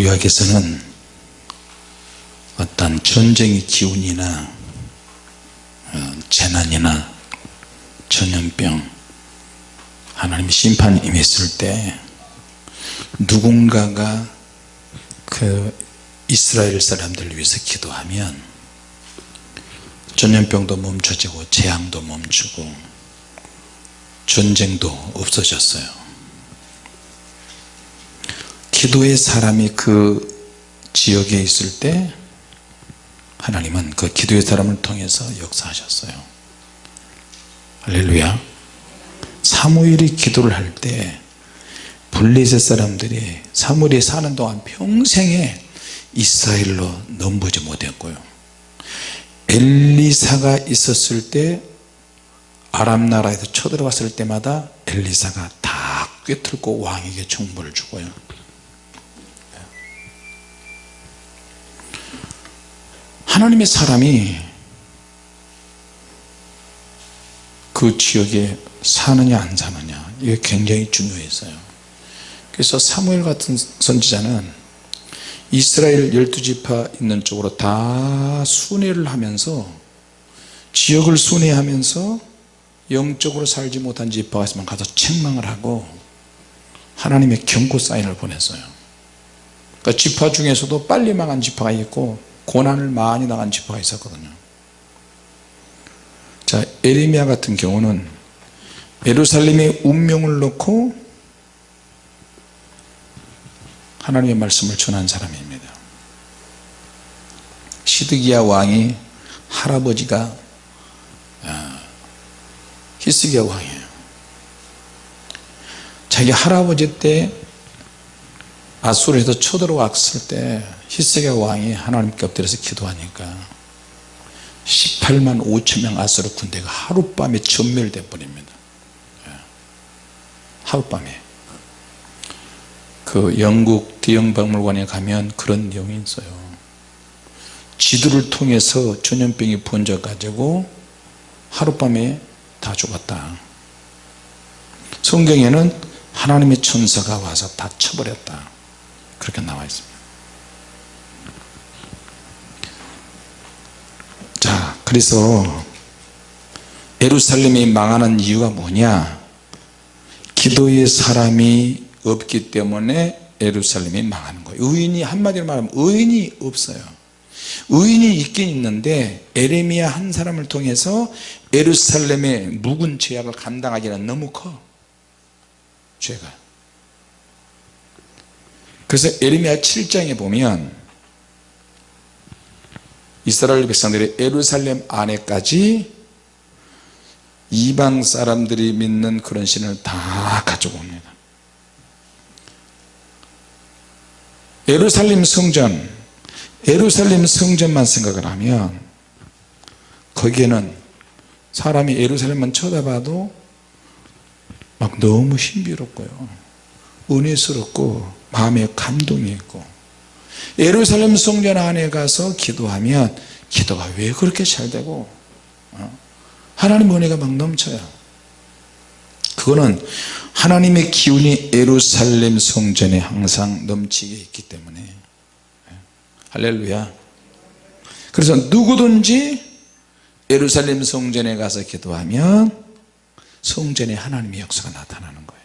구약에서는 어떤 전쟁의 기운이나 어, 재난이나 전염병 하나님의 심판이 임했을 때 누군가가 그 이스라엘 사람들을 위해서 기도하면 전염병도 멈춰지고 재앙도 멈추고 전쟁도 없어졌어요 기도의 사람이 그 지역에 있을 때 하나님은 그 기도의 사람을 통해서 역사하셨어요. 할렐루야. 사무엘이 기도를 할 때 블레셋 사람들이 사무엘이 사는 동안 평생에 이스라엘로 넘보지 못했고요. 엘리사가 있었을 때 아람 나라에서 쳐들어왔을 때마다 엘리사가 다 꿰뚫고 왕에게 정보를 주고요 하나님의 사람이 그 지역에 사느냐 안 사느냐 이게 굉장히 중요했어요. 그래서 사무엘 같은 선지자는 이스라엘 열두 지파 있는 쪽으로 다 순회를 하면서 지역을 순회하면서 영적으로 살지 못한 지파가 있으면 가서 책망을 하고 하나님의 경고 사인을 보냈어요. 그러니까 지파 중에서도 빨리 망한 지파가 있고 고난을 많이 당한 지파가 있었거든요. 자 에레미야 같은 경우는 예루살렘의 운명을 놓고 하나님의 말씀을 전한 사람입니다. 시드기야 왕이 할아버지가 아, 히스기야 왕이에요. 자기 할아버지 때 아수르에서 쳐들어왔을 때 히스기야 왕이 하나님께 엎드려서 기도하니까 18만 5천명 아수르 군대가 하룻밤에 전멸돼 버립니다. 예. 하룻밤에. 그 영국 대영박물관에 가면 그런 내용이 있어요. 지도를 통해서 전염병이 번져 가지고 하룻밤에 다 죽었다. 성경에는 하나님의 천사가 와서 다 쳐버렸다. 그렇게 나와 있습니다 자 그래서 예루살렘이 망하는 이유가 뭐냐? 기도의 사람이 없기 때문에 예루살렘이 망하는 거예요. 의인이 한마디로 말하면 의인이 없어요. 의인이 있긴 있는데 에레미야 한 사람을 통해서 예루살렘의 묵은 죄악을 감당하기는 너무 커. 죄가. 그래서 에레미야 7장에 보면 이스라엘 백성들이 예루살렘 안에까지 이방 사람들이 믿는 그런 신을 다 가져옵니다. 예루살렘 성전 예루살렘 성전만 생각을 하면 거기에는 사람이 예루살렘만 쳐다봐도 막 너무 신비롭고요. 은혜스럽고 마음에 감동이 있고 예루살렘 성전 안에 가서 기도하면 기도가 왜 그렇게 잘 되고 어? 하나님 은혜가 막 넘쳐요 그거는 하나님의 기운이 예루살렘 성전에 항상 넘치게 있기 때문에 예. 할렐루야 그래서 누구든지 예루살렘 성전에 가서 기도하면 성전에 하나님의 역사가 나타나는 거예요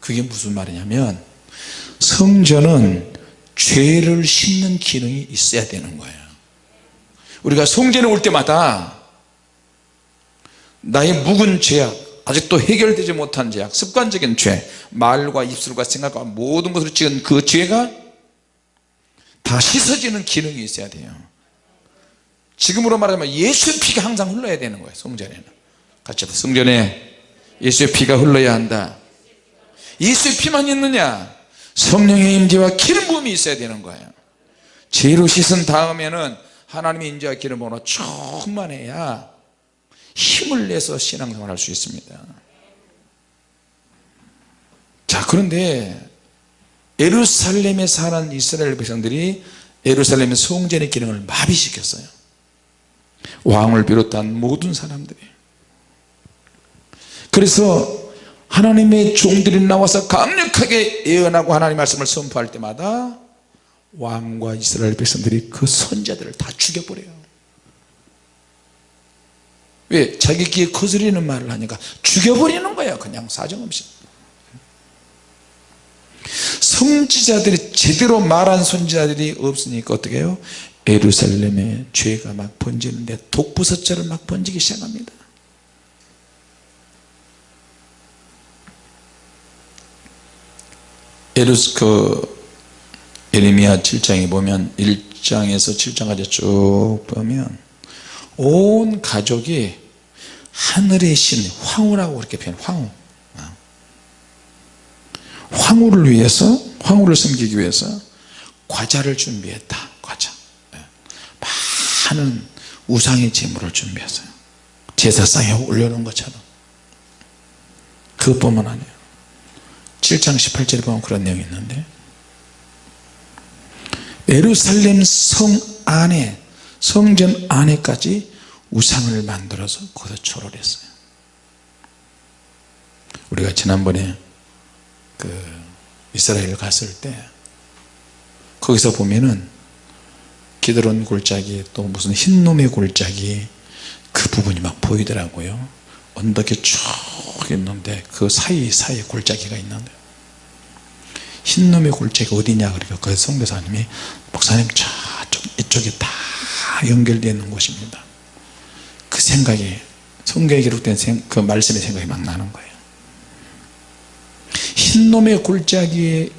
그게 무슨 말이냐면 성전은 죄를 씻는 기능이 있어야 되는 거예요. 우리가 성전에 올 때마다 나의 묵은 죄악 아직도 해결되지 못한 죄악 습관적인 죄 말과 입술과 생각과 모든 것으로 지은 그 죄가 다 씻어지는 기능이 있어야 돼요. 지금으로 말하면 예수의 피가 항상 흘러야 되는 거예요 성전에는. 같이 성전에 예수의 피가 흘러야 한다. 예수의 피만 있느냐 성령의 임재와 기름 부음이 있어야 되는 거예요. 죄로 씻은 다음에는 하나님의 임재와 기름 부음으로 충만해야 힘을 내서 신앙생활 할수 있습니다. 자 그런데 예루살렘에 사는 이스라엘 백성들이 예루살렘의 성전의 기능을 마비시켰어요. 왕을 비롯한 모든 사람들이. 그래서 하나님의 종들이 나와서 강력하게 예언하고 하나님 말씀을 선포할 때마다 왕과 이스라엘 백성들이 그 선자들을 다 죽여버려요 왜? 자기 귀에 거스리는 말을 하니까 죽여버리는 거야 그냥 사정없이 성지자들이 제대로 말한 선지자들이 없으니까 어떻게 해요? 예루살렘에 죄가 막 번지는데 독부서처럼 막 번지기 시작합니다 예루스 그 예레미야 7장에 보면 1장에서 7장까지 쭉 보면 온 가족이 하늘의 신 황후라고 그렇게 표현 황후. 황후를 위해서 황후를 섬기기 위해서 과자를 준비했다 과자. 많은 우상의 제물을 준비했어요. 제사상에 올려놓은 것처럼. 그것뿐만 아니에요 7장 18절에 보면 그런 내용이 있는데. 예루살렘 성 안에 성전 안에까지 우상을 만들어서 거기서 초를 했어요. 우리가 지난번에 그 이스라엘 갔을 때 거기서 보면은 기드론 골짜기 또 무슨 흰놈의 골짜기 그 부분이 막 보이더라고요 언덕에 쭉 있는데 그 사이사이에 골짜기가 있는데 흰 놈의 골짜기 어디냐 그러니까 그 성대사님이 목사님 저쪽 이쪽에 다 연결되어 있는 곳입니다. 그 생각이 성경에 기록된 생, 그 말씀의 생각이 막 나는 거예요. 흰 놈의 골짜기에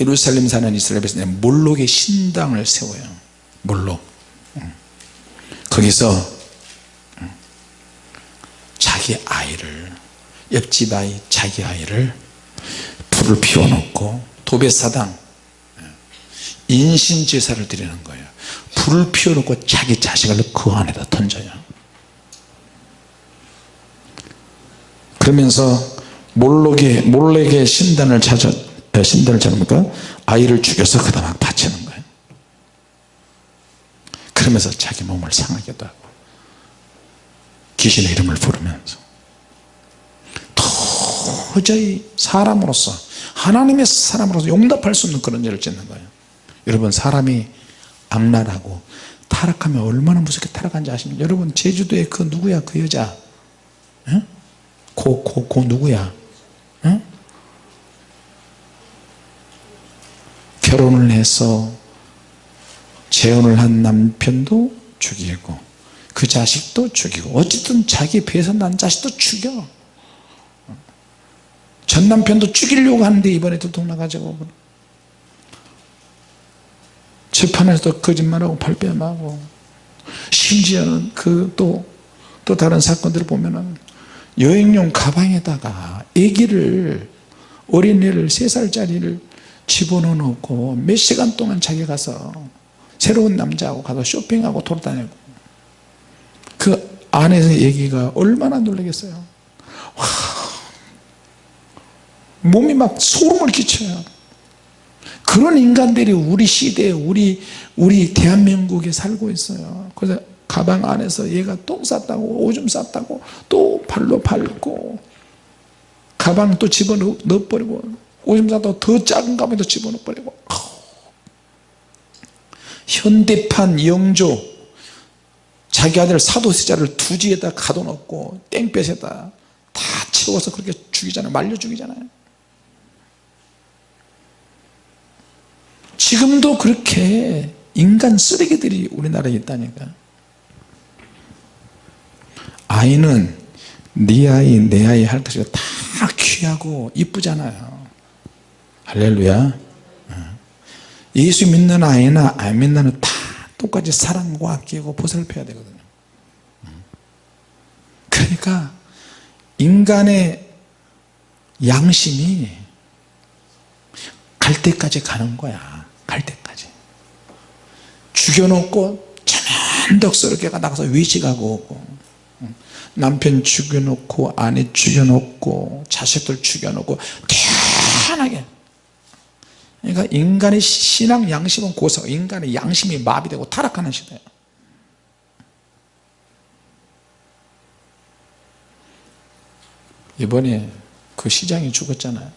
예루살렘 사는 이스라엘 백성이 몰록의 신당을 세워요. 몰록. 거기서 자기 아이를 옆집 아이 자기 아이를 불을 피워놓고 도배사당 인신제사를 드리는 거예요. 불을 피워놓고 자기 자식을 그 안에다 던져요. 그러면서 몰록의 몰렉의 신단을 찾아 신단을 찾으니까 아이를 죽여서 그다 막 바치는 거예요. 그러면서 자기 몸을 상하게도 하고 귀신의 이름을 부르면서. 도저히 사람으로서 하나님의 사람으로서 용납할 수 없는 그런 일을 짓는 거예요. 여러분 사람이 악랄하고 타락하면 얼마나 무섭게 타락한지 아십니까? 여러분 제주도에 그 누구야? 그 여자? 고, 고, 고 누구야? 응? 결혼을 해서 재혼을 한 남편도 죽이고 그 자식도 죽이고 어쨌든 자기 배에서 난 자식도 죽여. 전 남편도 죽이려고 하는데 이번에 도둑 나가지고 재판에서도 거짓말하고 발뺌하고. 심지어는 그 또 또 다른 사건들을 보면은 여행용 가방에다가 아기를 어린애를 3살짜리를 집어넣어 놓고 몇 시간 동안 자기 가서 새로운 남자하고 가서 쇼핑하고 돌아다니고. 그 안에서 얘기가 얼마나 놀라겠어요. 와, 몸이 막 소름을 끼쳐요. 그런 인간들이 우리 시대에 우리 우리 대한민국에 살고 있어요. 그래서 가방 안에서 얘가 똥 쌌다고 오줌 쌌다고 또 발로 밟고 가방 또 집어넣어 버리고 오줌 쌌다고 더 작은 가방도 집어넣어 버리고. 현대판 영조 자기 아들 사도세자를 두지에다 가둬놓고 땡볕에다 다 채워서 그렇게 죽이잖아요. 말려 죽이잖아요. 지금도 그렇게 인간 쓰레기들이 우리나라에 있다니까. 아이는 네 아이 내 아이 할 것이 다 귀하고 이쁘잖아요. 할렐루야. 어. 예수 믿는 아이나 안 믿는 다 똑같이 사랑과 아끼고 보살펴야 되거든요. 그러니까 인간의 양심이 갈 때까지 가는 거야. 갈 때까지. 죽여놓고 자만덕스럽게 나가서 외식하고 오고 남편 죽여놓고 아내 죽여놓고 자식들 죽여놓고 태연하게 그러니까 인간의 신앙 양심은 고서 인간의 양심이 마비되고 타락하는 시대예요. 이번에 그 시장이 죽었잖아요.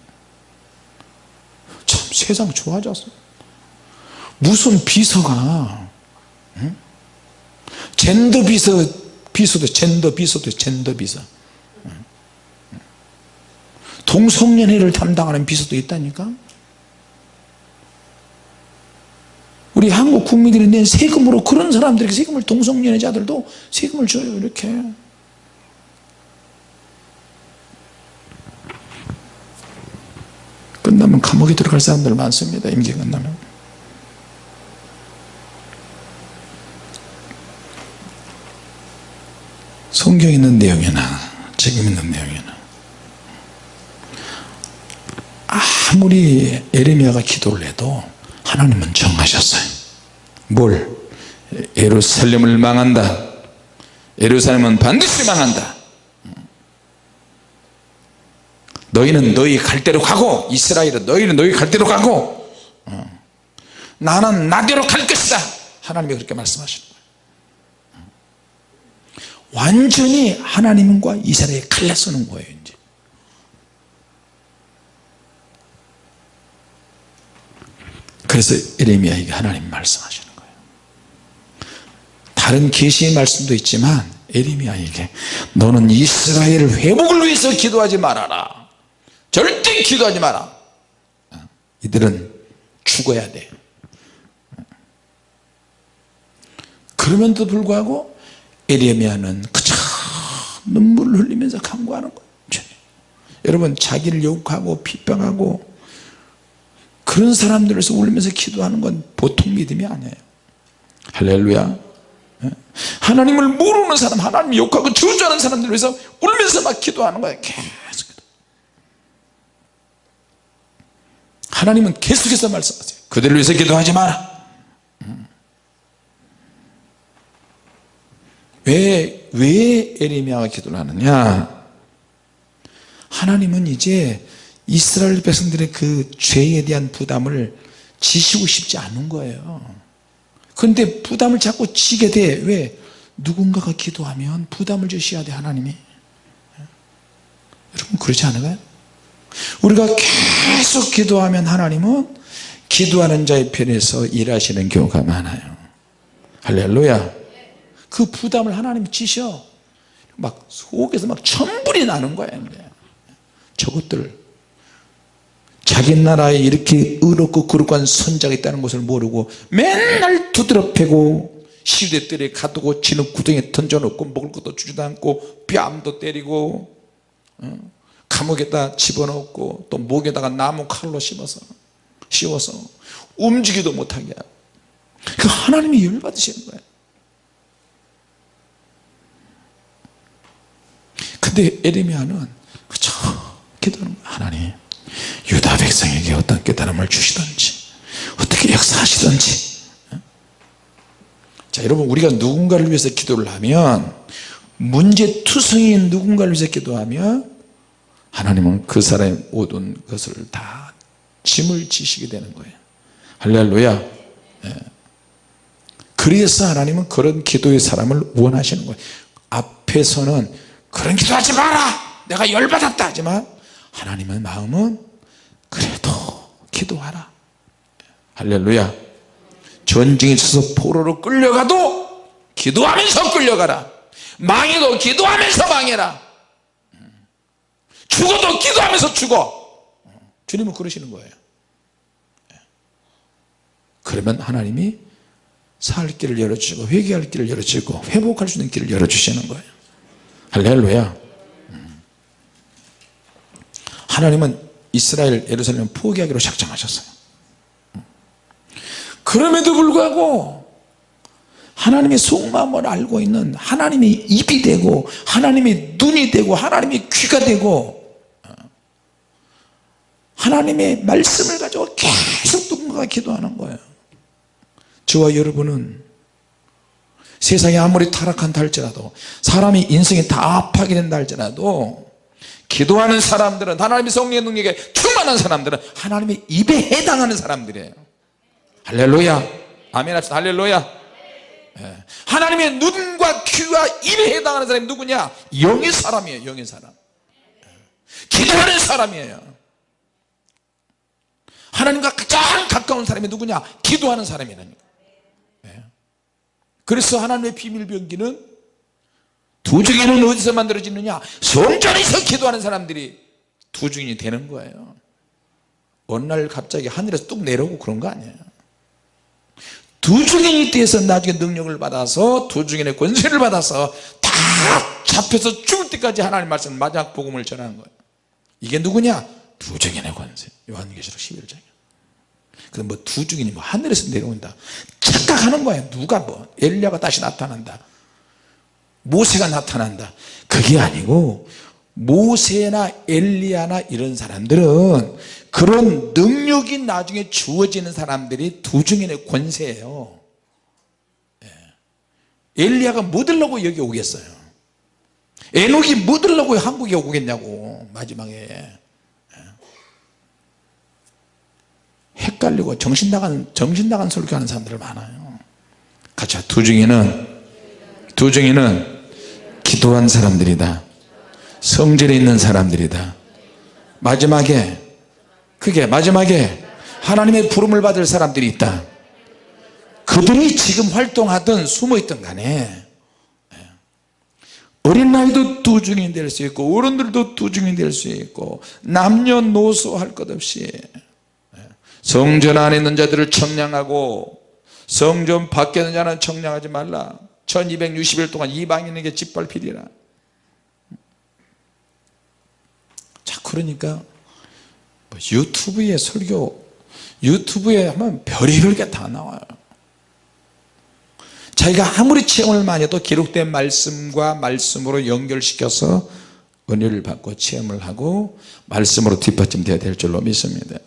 참 세상 좋아졌어 무슨 비서가 응? 젠더 비서 비서도 젠더 비서도 젠더 비서. 응? 동성연애를 담당하는 비서도 있다니까 우리 한국 국민들이 낸 세금으로 그런 사람들에게 세금을 동성연애자들도 세금을 줘요 이렇게. 끝나면 감옥에 들어갈 사람들 많습니다 임기 끝나면. 성경에 있는 내용이나 책임 있는 내용이나 아무리 에레미야가 기도를 해도 하나님은 정하셨어요. 뭘? 예루살렘을 망한다. 예루살렘은 반드시 망한다. 너희는 너희 갈 대로 가고 이스라엘은 너희는 너희 갈 대로 가고 어. 나는 나대로 갈 것이다. 하나님이 그렇게 말씀하시는 거예요. 완전히 하나님과 이스라엘이 갈라서는 거예요 이제 그래서 에레미야에게 하나님 말씀하시는 거예요. 다른 계시의 말씀도 있지만 에레미야에게 너는 이스라엘 회복을 위해서 기도하지 말아라. 절대 기도하지 마라. 이들은 죽어야 돼. 그럼에도 불구하고 에레미야는 그저 눈물을 흘리면서 간구하는 거예요. 여러분 자기를 욕하고 비방하고 그런 사람들에서 울면서 기도하는 건 보통 믿음이 아니에요. 할렐루야. 하나님을 모르는 사람 하나님 욕하고 저주하는 사람들 위해서 울면서 막 기도하는 거예요. 계속 하나님은 계속해서 말씀하세요. 그들을 위해서 기도하지 마라. 왜, 왜 에레미야가 기도를 하느냐? 하나님은 이제 이스라엘 백성들의 그 죄에 대한 부담을 지시고 싶지 않은 거예요. 그런데 부담을 자꾸 지게 돼. 왜? 누군가가 기도하면 부담을 주셔야 돼 하나님이. 여러분 그렇지 않아요? 우리가 계속 기도하면 하나님은 기도하는 자의 편에서 일하시는 경우가 많아요. 할렐루야. 그 부담을 하나님이 지셔. 막 속에서 막 천불이 나는 거야 저것들 자기 나라에 이렇게 의롭고 거룩한 선자가 있다는 것을 모르고 맨날 두드려 패고 시대들에 가두고 지는 구덩이에 던져놓고 먹을 것도 주지도 않고 뺨도 때리고 어? 감옥에다 집어넣고 또 목에다가 나무 칼로 씹어서 씌워서 움직이도 못하게 하고. 그 하나님이 열받으시는 거예요 근데 에레미야는 그저 기도하는 거예요 하나님 유다 백성에게 어떤 깨달음을 주시든지 어떻게 역사하시든지. 자 여러분 우리가 누군가를 위해서 기도를 하면 문제투성인 누군가를 위해서 기도하면 하나님은 그 사람의 모든 것을 다 짐을 지시게 되는 거예요. 할렐루야. 예. 그래서 하나님은 그런 기도의 사람을 원하시는 거예요. 앞에서는 그런 기도하지 마라! 내가 열받았다! 하지만 하나님의 마음은 그래도 기도하라. 할렐루야. 전쟁에 있어서 포로로 끌려가도 기도하면서 끌려가라. 망해도 기도하면서 망해라. 죽어도 기도하면서 죽어. 주님은 그러시는 거예요. 그러면 하나님이 살 길을 열어주시고 회개할 길을 열어주시고 회복할 수 있는 길을 열어주시는 거예요. 할렐루야. 하나님은 이스라엘 예루살렘을 포기하기로 작정하셨어요. 그럼에도 불구하고 하나님의 속마음을 알고 있는 하나님의 입이 되고 하나님의 눈이 되고 하나님의 귀가 되고 하나님의 말씀을 가지고 계속 누군가가 기도하는 거예요. 저와 여러분은 세상이 아무리 타락한다 할지라도 사람이 인생이 다 파괴된다 할지라도 기도하는 사람들은 하나님의 성령의 능력에 충만한 사람들은 하나님의 입에 해당하는 사람들이에요. 할렐루야. 아멘 합시다. 할렐루야. 예. 하나님의 눈과 귀와 입에 해당하는 사람이 누구냐? 영의 사람이에요 영의 사람. 예. 기도하는 사람이에요. 하나님과 가장 가까운 사람이 누구냐? 기도하는 사람이라니까. 예. 그래서 하나님의 비밀병기는 두 증인은 어디서 만들어지느냐? 성전에서 기도하는 사람들이 두 증인이 되는 거예요. 어느 날 갑자기 하늘에서 뚝 내려오고 그런 거 아니에요. 두 증인이 돼서 나중에 능력을 받아서 두 증인의 권세를 받아서 다 잡혀서 죽을 때까지 하나님 말씀 마지막 복음을 전하는 거예요. 이게 누구냐? 두 증인의 권세. 요한계시록 11장이에요 근데 뭐두 증인이 뭐 하늘에서 내려온다. 착각하는 거예요. 누가 뭐 엘리야가 다시 나타난다 모세가 나타난다. 그게 아니고 모세나 엘리야나 이런 사람들은 그런 능력이 나중에 주어지는 사람들이 두 증인의 권세예요. 예. 엘리야가 뭐 들라고 여기 오겠어요? 에녹이 뭐 들라고 한국에 오겠냐고 마지막에. 예. 헷갈리고 정신 나간 정신 나간 설교하는 사람들 많아요. 가자 두 증인은 두 증인은 기도한 사람들이다. 성전에 있는 사람들이다. 마지막에 그게 마지막에 하나님의 부름을 받을 사람들이 있다. 그들이 지금 활동하든 숨어있든 간에 어린 나이도 두 증인 될 수 있고 어른들도 두 증인 될 수 있고 남녀노소 할 것 없이 성전 안에 있는 자들을 청량하고 성전 밖에 있는 자는 청량하지 말라 1260일 동안 이방인에게 짓밟히리라. 자 그러니까 뭐 유튜브에 설교 유튜브에 하면 별의별 게 다 나와요. 자기가 아무리 체험을 많이 해도 기록된 말씀과 말씀으로 연결시켜서 은혜를 받고 체험을 하고 말씀으로 뒷받침되어야 될 줄로 믿습니다.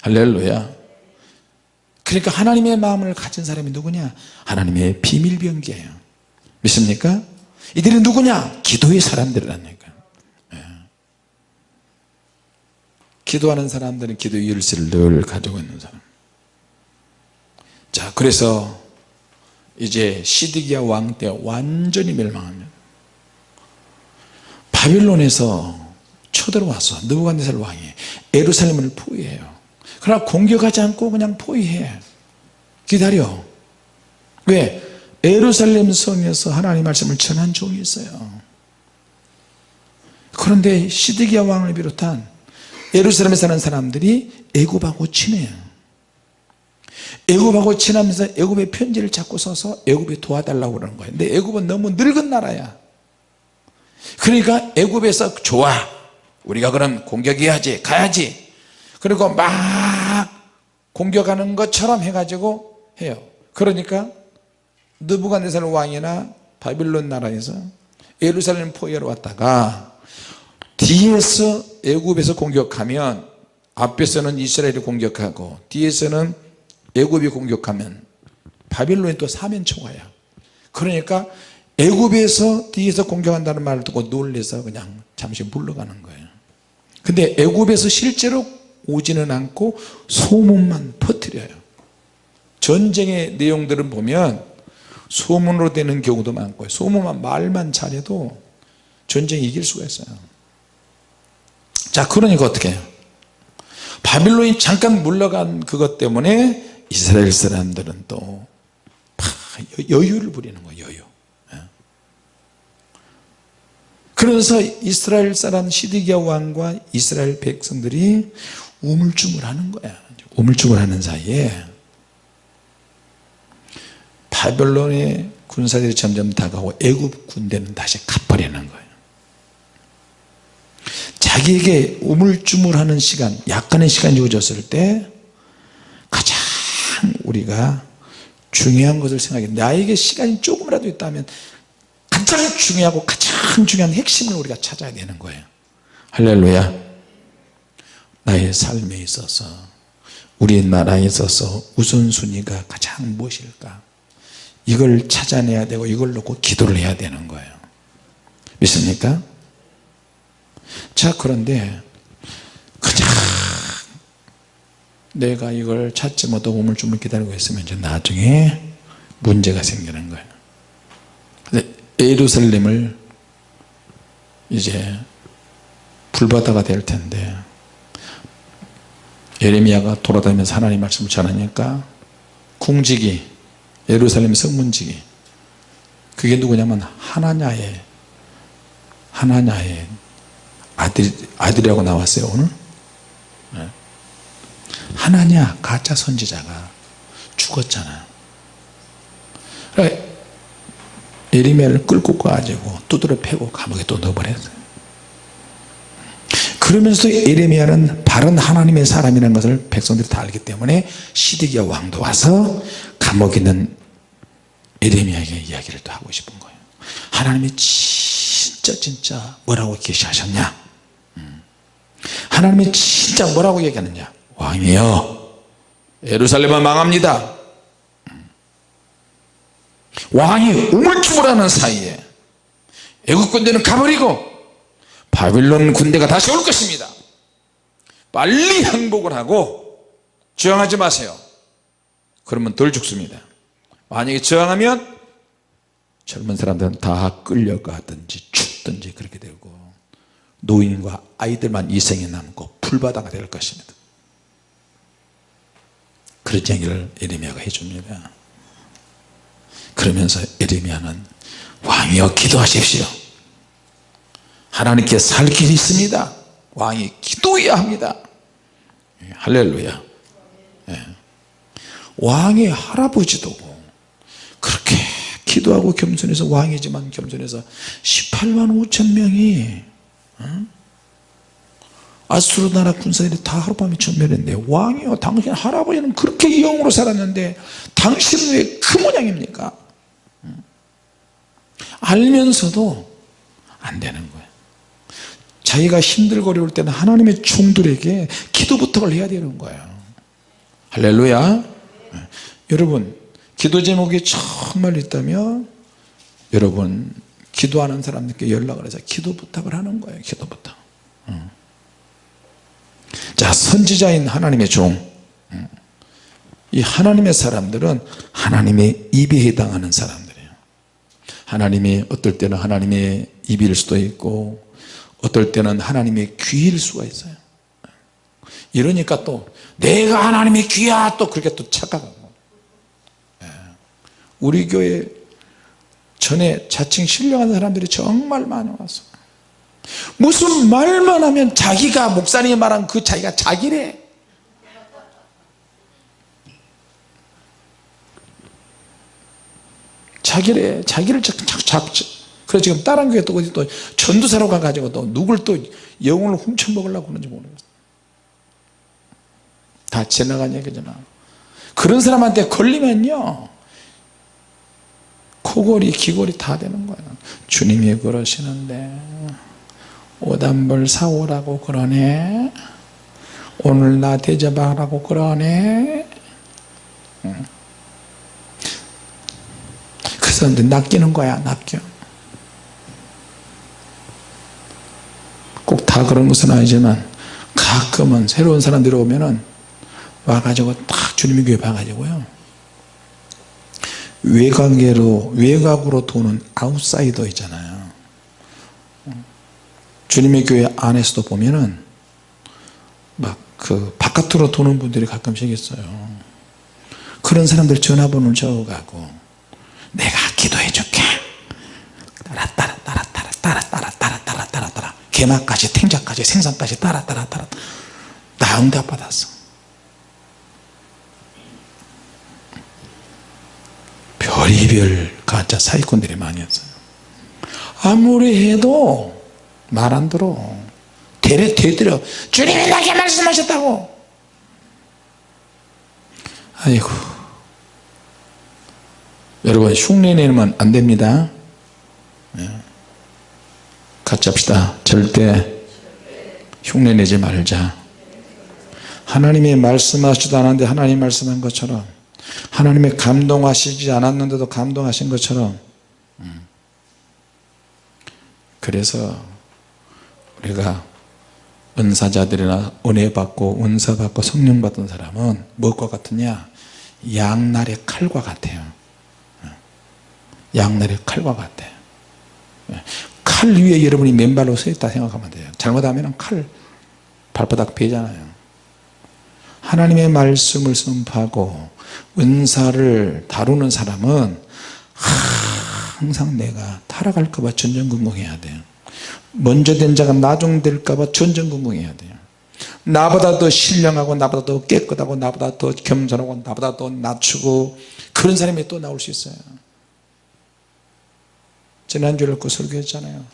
할렐루야 그러니까 하나님의 마음을 가진 사람이 누구냐? 하나님의 비밀병기예요. 믿습니까? 이들이 누구냐? 기도의 사람들이라니까. 예. 기도하는 사람들은 기도의 열쇠를 늘 가지고 있는 사람. 자 그래서 이제 시드기야 왕 때 완전히 멸망합니다. 바빌론에서 쳐들어와서 느부갓네살 왕이 에루살렘을 포위해요 그러나 공격하지 않고 그냥 포위해. 기다려. 왜? 에루살렘 성에서 하나님 말씀을 전한 종이 있어요. 그런데 시드기야 왕을 비롯한 에루살렘에 사는 사람들이 애굽하고 친해요. 애굽하고 친하면서 애굽의 편지를 자꾸 써서 애굽에 도와달라고 그러는 거예요. 근데 애굽은 너무 늙은 나라야. 그러니까 애굽에서 좋아. 우리가 그럼 공격해야지 가야지 그리고 막 공격하는 것처럼 해가지고 해요. 그러니까 느부갓네살 왕이나 바빌론 나라에서 예루살렘 포위하러 왔다가 뒤에서 애굽에서 공격하면 앞에서는 이스라엘이 공격하고 뒤에서는 애굽이 공격하면 바빌론이 또 사면초가야 그러니까 애굽에서 뒤에서 공격한다는 말을 듣고 놀래서 그냥 잠시 물러가는 거예요. 근데 애굽에서 실제로 오지는 않고 소문만 퍼뜨려요. 전쟁의 내용들은 보면 소문으로 되는 경우도 많고 소문만 말만 잘해도 전쟁 이길 수가 있어요. 자 그러니까 어떻게 해요? 바빌론이 잠깐 물러간 그것 때문에 이스라엘 사람들은 또 여유를 부리는 거예요 여유. 예. 그래서 이스라엘 사람 시드기야 왕과 이스라엘 백성들이 우물쭈물 하는 거야. 우물쭈물 하는 사이에 바벨론의 군사들이 점점 다가오고 애굽 군대는 다시 가버리는 거예요. 자기에게 우물쭈물하는 시간 약간의 시간이 주어졌을 때 가장 우리가 중요한 것을 생각해. 나에게 시간이 조금이라도 있다면 가장 중요하고 가장 중요한 핵심을 우리가 찾아야 되는 거예요. 할렐루야 나의 삶에 있어서 우리나라에 있어서 우선순위가 가장 무엇일까? 이걸 찾아내야 되고 이걸 놓고 기도를 해야 되는 거예요. 믿습니까? 자 그런데 그냥 내가 이걸 찾지 못하고 우물쭈물 기다리고 있으면 이제 나중에 문제가 생기는 거예요. 예루살렘을 이제 불바다가 될 텐데 예레미야가 돌아다니면서 하나님 말씀을 전하니까 궁지기 예루살렘 성문지기 그게 누구냐면 하나냐의 하나냐의 아들, 아들이라고 나왔어요 오늘. 네. 하나냐 가짜 선지자가 죽었잖아 그러니까 예리미야를 끌고 가가지고 두드려 패고 감옥에 또 넣어버렸어요 그러면서 예레미야는 바른 하나님의 사람이라는 것을 백성들이 다 알기 때문에 시드기야 왕도 와서 감옥에 있는 예레미야에게 이야기를 또 하고 싶은 거예요. 하나님이 진짜 진짜 뭐라고 계시하셨냐? 음. 하나님이 진짜 뭐라고 얘기하느냐? 왕이여 예루살렘은 망합니다. 음. 왕이 우물쭈물하는 사이에 애국 군대는 가버리고 바빌론 군대가 다시 올 것입니다. 빨리 항복을 하고 저항하지 마세요. 그러면 덜 죽습니다. 만약에 저항하면 젊은 사람들은 다 끌려가든지 죽든지 그렇게 되고 노인과 아이들만 이생에 남고 풀바다가 될 것입니다. 그런 얘기를 에레미야가 해줍니다. 그러면서 에레미야는 왕이여 기도하십시오 하나님께 살 길이 있습니다. 왕이 기도해야 합니다. 예, 할렐루야. 예. 왕의 할아버지도 그렇게 기도하고 겸손해서 왕이지만 겸손해서 18만 5천 명이 어? 아수르 나라 군사들이 다 하룻밤에 전멸했는데 왕이요. 당신 할아버지는 그렇게 영으로 살았는데 당신은 왜 그 모양입니까? 알면서도 안 되는 거예요 자기가 힘들고 어려울 때는 하나님의 종들에게 기도 부탁을 해야 되는 거예요. 할렐루야. 여러분 기도 제목이 정말 있다면 여러분 기도하는 사람들께 연락을 해서 기도 부탁을 하는 거예요 기도 부탁. 자 선지자인 하나님의 종 이 하나님의 사람들은 하나님의 입에 해당하는 사람들이에요. 하나님이 어떨 때는 하나님의 입일 수도 있고 어떨 때는 하나님의 귀일 수가 있어요. 이러니까 또 내가 하나님의 귀야! 또 그렇게 또 착각하고. 예. 우리 교회 전에 자칭 신령한 사람들이 정말 많이 왔어 무슨 말만 하면 자기가 목사님이 말한 그 자기가 자기래. 자기래. 자기를 자꾸 그래서 지금 다른 교회 또 어디 또 전도사로 가가지고 또 누굴 또 영혼을 훔쳐먹으려고 하는지 모르겠어. 다 지나간 얘기잖아. 그런 사람한테 걸리면요 코골이 귀골이 다 되는 거야. 주님이 그러시는데 오단벌 사오라고 그러네. 오늘 나 대접하라고 그러네. 그래서 낚이는 거야 낚여 꼭 다 그런 것은 아니지만 가끔은 새로운 사람들이 오면은 와가지고 딱 주님의 교회 봐가지고요. 외곽으로 외곽으로 도는 아웃사이더 있잖아요. 주님의 교회 안에서도 보면은 막 그 바깥으로 도는 분들이 가끔씩 있어요. 그런 사람들 전화번호를 적어가고 내가 개막까지 탱자까지 생산까지 따라 따라 따라. 나 응답 받았어. 별이별 가짜 사기꾼들이 많이 있어요. 아무리 해도 말 안 들어. 대래 대들어 주님이 나게 말씀하셨다고. 아이고. 여러분 흉내내면 안 됩니다. 네. 같이 합시다. 절대 흉내내지 말자. 하나님이 말씀하시지도 않았는데 하나님 말씀한 것처럼 하나님의 감동하시지 않았는데도 감동하신 것처럼 음. 그래서 우리가 은사자들이나 은혜 받고 은사 받고 성령 받은 사람은 무엇과 같으냐? 양날의 칼과 같아요. 양날의 칼과 같아 칼 위에 여러분이 맨발로 서 있다 생각하면 돼요. 잘못하면 칼 발바닥 베잖아요. 하나님의 말씀을 선포하고 은사를 다루는 사람은 항상 내가 타락할까 봐 전전긍긍해야 돼요. 먼저 된 자가 나중 될까 봐 전전긍긍해야 돼요. 나보다 더 신령하고 나보다 더 깨끗하고 나보다 더 겸손하고 나보다 더 낮추고 그런 사람이 또 나올 수 있어요 지난주에 그 설교했잖아요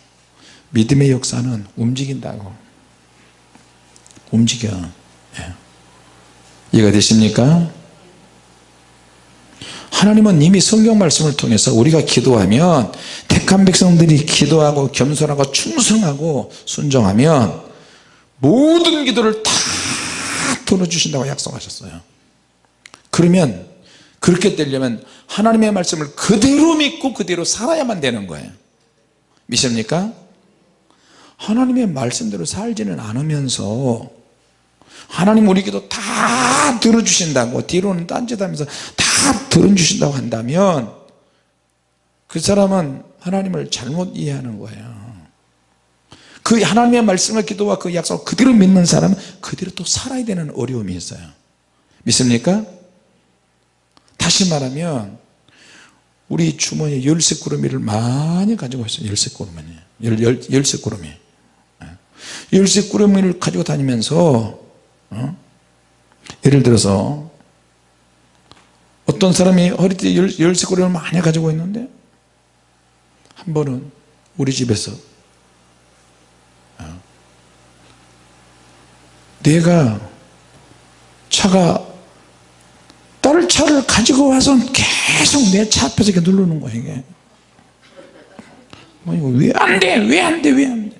믿음의 역사는 움직인다고 움직여 예. 이해가 되십니까? 하나님은 이미 성경 말씀을 통해서 우리가 기도하면 택한 백성들이 기도하고 겸손하고 충성하고 순종하면 모든 기도를 다 들어주신다고 약속하셨어요 그러면 그렇게 되려면 하나님의 말씀을 그대로 믿고 그대로 살아야만 되는 거예요 믿습니까? 하나님의 말씀대로 살지는 않으면서 하나님 우리 기도 다 들어주신다고 뒤로는 딴짓하면서 다 들어주신다고 한다면 그 사람은 하나님을 잘못 이해하는 거예요 그 하나님의 말씀과 기도와 그 약속을 그대로 믿는 사람은 그대로 또 살아야 되는 어려움이 있어요 믿습니까? 다시 말하면 우리 주머니에 열쇠꾸러미를 많이 가지고 있어요 열쇠꾸러미 열, 열, 열쇠꾸러미 예. 열쇠꾸러미를 가지고 다니면서 어? 예를 들어서 어떤 사람이 허리띠에 열쇠꾸러미를 많이 가지고 있는데 한 번은 우리 집에서 어? 내가 차가 딸 차를 가지고 와서 계속 내 차 앞에서 이렇게 누르는 거야 이게 뭐 이거 왜 안 돼? 왜 안 돼? 왜 안 돼?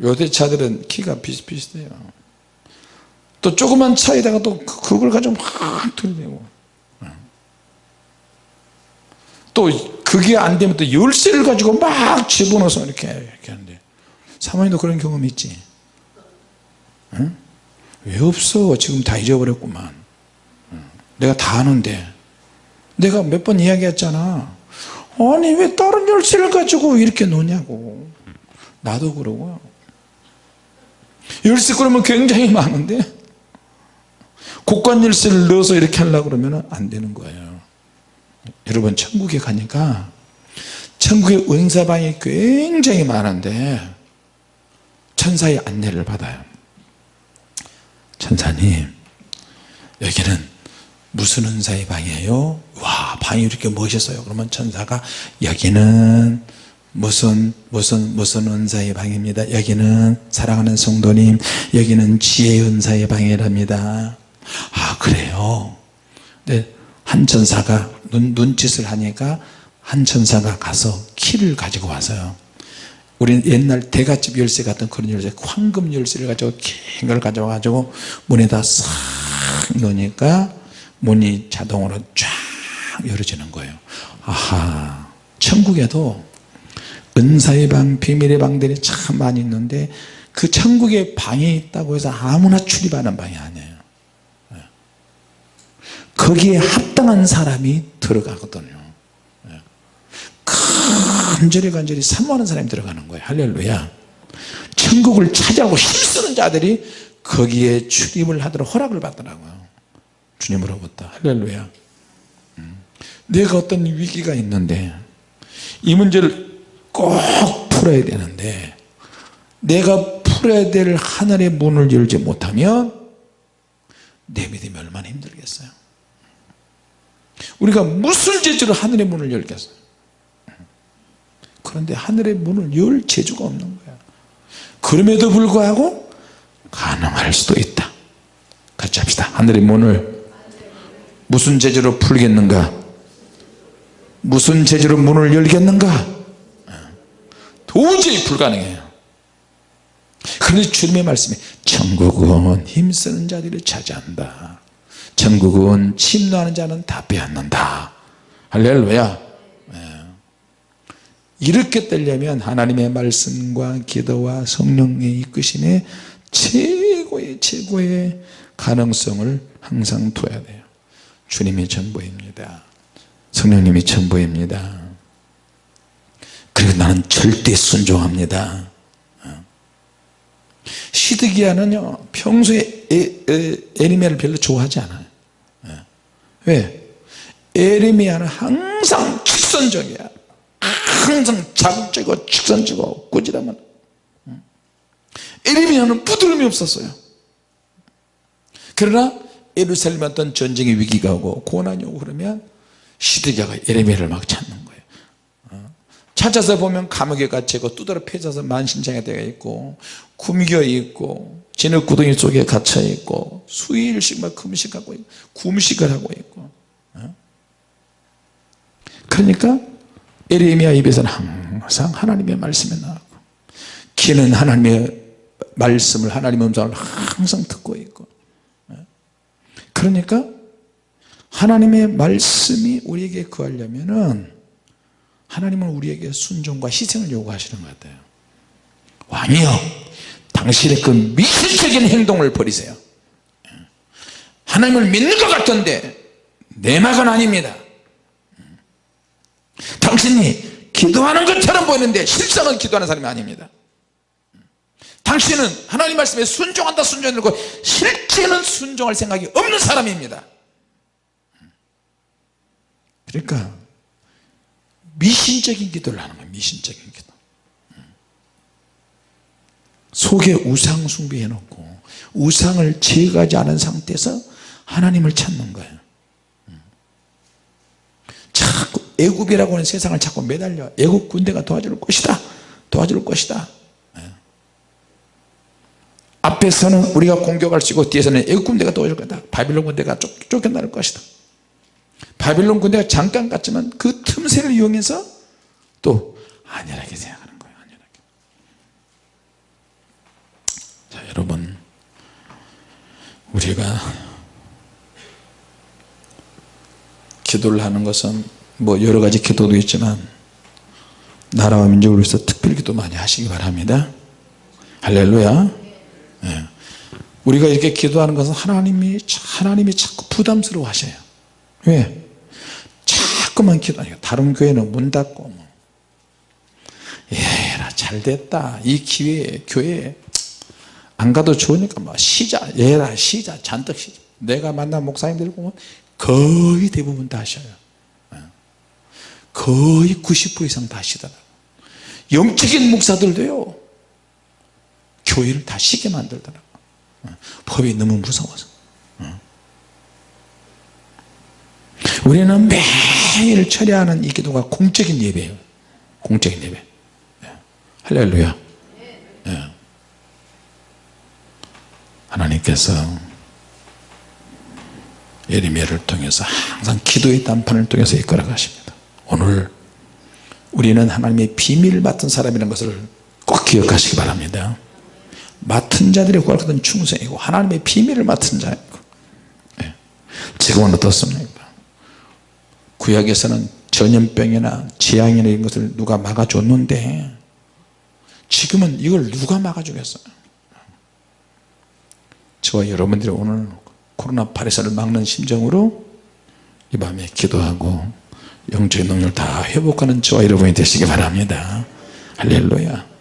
요새 차들은 키가 비슷비슷해요 또 조그만 차에다가 또 그, 그걸 가지고 막 들이대고 또 그게 안 되면 또 열쇠를 가지고 막 집어넣어서 이렇게 이렇게 하는데 사모님도 그런 경험 있지? 응? 왜 없어 지금 다 잊어버렸구만 내가 다 아는데. 내가 몇 번 이야기했잖아. 아니 왜 다른 열쇠를 가지고 이렇게 노냐고. 나도 그러고요 열쇠 그러면 굉장히 많은데. 곡관 열쇠를 넣어서 이렇게 하려고 그러면 안 되는 거예요. 여러분 천국에 가니까 천국의 은사방이 굉장히 많은데 천사의 안내를 받아요. 천사님 여기는 무슨 은사의 방이에요? 와 방이 이렇게 멋있어요. 그러면 천사가 여기는 무슨 무슨 무슨 은사의 방입니다. 여기는 사랑하는 성도님 여기는 지혜 은사의 방이랍니다. 아 그래요? 네, 한 천사가 눈, 눈짓을 하니까 한 천사가 가서 키를 가지고 와서요. 우리는 옛날 대갓집 열쇠 같은 그런 열쇠 황금 열쇠를 가지고 긴 걸 가져와 가지고 문에다 싹 넣으니까 문이 자동으로 쫙 열어지는 거예요. 아하 천국에도 은사의 방 비밀의 방들이 참 많이 있는데 그 천국에 방이 있다고 해서 아무나 출입하는 방이 아니에요. 예. 거기에 합당한 사람이 들어가거든요. 예. 간절히 간절히 사모하는 사람이 들어가는 거예요. 할렐루야. 천국을 차지하고 힘쓰는 자들이 거기에 출입을 하도록 허락을 받더라고요 주님으로부터 할렐루야 음. 내가 어떤 위기가 있는데 이 문제를 꼭 풀어야 되는데 내가 풀어야 될 하늘의 문을 열지 못하면 내 믿음이 얼마나 힘들겠어요? 우리가 무슨 재주로 하늘의 문을 열겠어요? 그런데 하늘의 문을 열 재주가 없는 거야. 그럼에도 불구하고 가능할 수도 있다. 같이 합시다. 하늘의 문을 무슨 재주로 풀겠는가? 무슨 재주로 문을 열겠는가? 도저히 불가능해요. 그런데 주님의 말씀이 천국은 힘쓰는 자들을 차지한다. 천국은 침노하는 자는 다 빼앗는다. 할렐루야. 예. 이렇게 되려면 하나님의 말씀과 기도와 성령의 이끄심에 최고의 최고의 가능성을 항상 둬야 돼요 주님이 전부입니다. 성령님이 전부입니다. 그리고 나는 절대 순종합니다. 시드기야는요 평소에 에, 에, 에리미야를 별로 좋아하지 않아요. 예. 왜? 에리미야는 항상 직선적이야. 항상 자극적이고 직선적이고 꾸지람은. 에리미야는 부드러움이 없었어요. 그러나 예루살렘 어떤 전쟁의 위기가 오고 고난이 오고 그러면 시드기야가 에레미야를 막 찾는 거예요 어? 찾아서 보면 감옥에 갇히고 두드러 패져서 만신창이 되어 있고 굶겨 있고 진흙 구덩이 속에 갇혀 있고 수일씩 막 금식하고 있고 굶식을 하고 있고 어? 그러니까 에레미야 입에서는 항상 하나님의 말씀이 나오고 귀는 하나님의 말씀을 하나님의 음성을 항상 듣고 있고 그러니까 하나님의 말씀이 우리에게 구하려면 은 하나님은 우리에게 순종과 희생을 요구하시는 것 같아요. 왕이여 당신의 그 미신적인 행동을 버리세요. 하나님을 믿는 것 같던데 내 막은 아닙니다. 당신이 기도하는 것처럼 보이는데 실상은 기도하는 사람이 아닙니다 당신은 하나님 말씀에 순종한다 순종하고 실제는 순종할 생각이 없는 사람입니다. 그러니까 미신적인 기도를 하는 거예요 미신적인 기도. 속에 우상 숭배해 놓고 우상을 제거하지 않은 상태에서 하나님을 찾는 거예요. 자꾸 애굽이라고 하는 세상을 자꾸 매달려 애굽 군대가 도와줄 것이다 도와줄 것이다 앞에서는 우리가 공격할 수 있고 뒤에서는 애국 군대가 도와줄 거다. 바빌론 군대가 쫓, 쫓겨날 것이다. 바빌론 군대가 잠깐 갔지만 그 틈새를 이용해서 또 안일하게 생각하는 거예요 안일하게. 자 여러분. 우리가 기도를 하는 것은 뭐 여러 가지 기도도 있지만 나라와 민족을 위해서 특별 기도 많이 하시기 바랍니다. 할렐루야. 예. 우리가 이렇게 기도하는 것은 하나님이 하나님이 자꾸 부담스러워 하셔요 왜? 자꾸만 기도하니까 다른 교회는 문 닫고 뭐. 예라 잘됐다 이 기회에 교회에 안 가도 좋으니까 뭐 시자 예라 시자 잔뜩 시자 내가 만난 목사님들 보면 거의 대부분 다 하셔요 예. 거의 90% 이상 다 하시더라고요 영적인 목사들도요 교회를 다 쉬게 만들더라고 어. 법이 너무 무서워서 어. 우리는 매일 처리하는 이 기도가 공적인 예배예요 공적인 예배 예. 할렐루야 예. 하나님께서 예리미야를 통해서 항상 기도의 단판을 통해서 이끌어 가십니다 오늘 우리는 하나님의 비밀을 맡은 사람이라는 것을 꼭 기억하시기 바랍니다 맡은 자들의 구할 충성이고 하나님의 비밀을 맡은 자이고 네. 지금은 어떻습니까? 구약에서는 전염병이나 재앙이나 이런 것을 누가 막아줬는데 지금은 이걸 누가 막아주겠어요? 저와 여러분들이 오늘 코로나 바이러스를 막는 심정으로 이 밤에 기도하고 영적인 능력을 다 회복하는 저와 여러분이 되시기 바랍니다. 할렐루야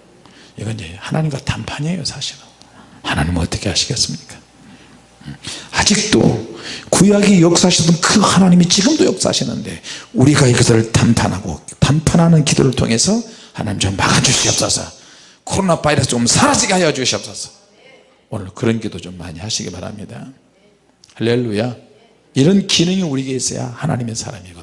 이건 이제 하나님과 단판이에요 사실은. 하나님은 어떻게 하시겠습니까? 아직도 구약이 역사하시던 그 하나님이 지금도 역사하시는데 우리가 이것을 단판하고 단판하는 기도를 통해서 하나님 좀 막아주시옵소서. 코로나 바이러스 좀 사라지게 하여 주시옵소서. 오늘 그런 기도 좀 많이 하시기 바랍니다. 할렐루야. 이런 기능이 우리에게 있어야 하나님의 사람이거든